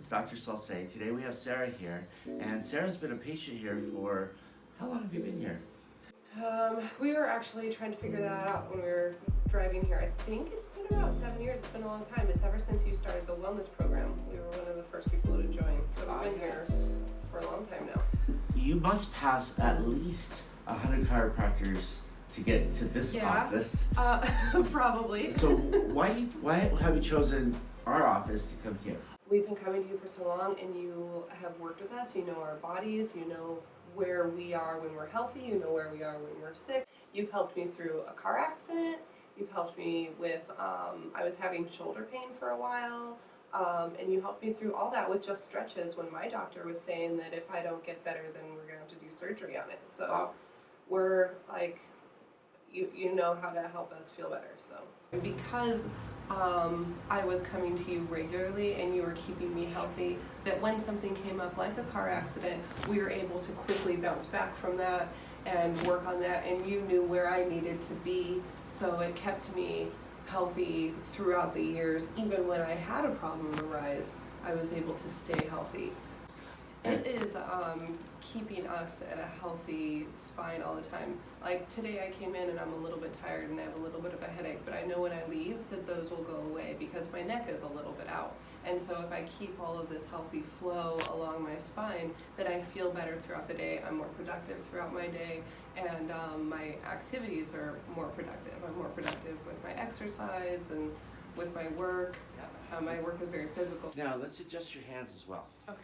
It's Dr. Salse. Today we have Sarah here, and Sarah's been a patient here for how long have you been here? Um, we were actually trying to figure that out when we were driving here. I think it's been about seven years. It's been a long time. It's ever since you started the wellness program. We were one of the first people to join. So we've been here for a long time now. You must pass at least 100 chiropractors to get to this Yeah. office. Uh, probably. So why why have you chosen our office to come here? We've been coming to you for so long and you have worked with us. You know our bodies. You know where we are when we're healthy. You know where we are when we're sick. You've helped me through a car accident. You've helped me with, um, I was having shoulder pain for a while. Um, and you helped me through all that with just stretches when my doctor was saying that if I don't get better, then we're going to have to do surgery on it. So we're like, you, you know how to help us feel better. So because um, I was coming to you regularly and you were keeping me healthy, that when something came up like a car accident, we were able to quickly bounce back from that and work on that. And you knew where I needed to be, so it kept me healthy throughout the years. Even when I had a problem arise, I was able to stay healthy. It is um, keeping us at a healthy spine all the time. Like today, I came in and I'm a little bit tired and I have a little bit of a headache, but I know when I leave that those will go away because my neck is a little bit out. And so, if I keep all of this healthy flow along my spine, then I feel better throughout the day. I'm more productive throughout my day, and um, my activities are more productive. I'm more productive with my exercise and with my work. Um, my work is very physical. Now let's adjust your hands as well. Okay.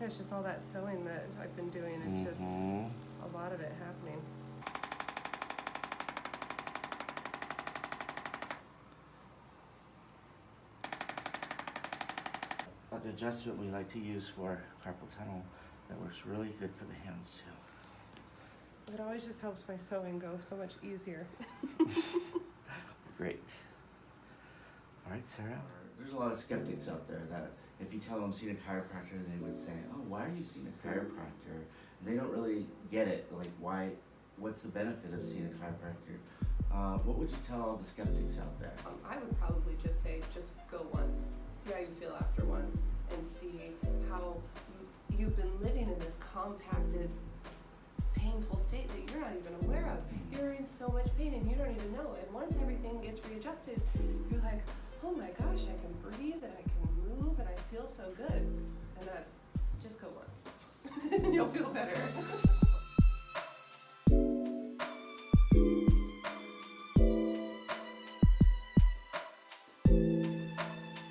Yeah, it's just all that sewing that I've been doing. It's just Mhm. a lot of it happening. An adjustment we like to use for carpal tunnel that works really good for the hands too. It always just helps my sewing go so much easier. Great. All right, Sarah. There's a lot of skeptics out there that if you tell them seeing a chiropractor, they would say, "Oh, why are you seeing a chiropractor?" And they don't really get it. Like, why? What's the benefit of seeing a chiropractor? Uh, what would you tell all the skeptics out there? Um, I would probably just say, just go once, see how you feel after once, and see how you've been living in this compacted, painful state that you're not even aware of. You're in so much pain and you don't even know. And once everything gets readjusted, you're like, breathe and I can move and I feel so good. And that's just go once. You'll feel better.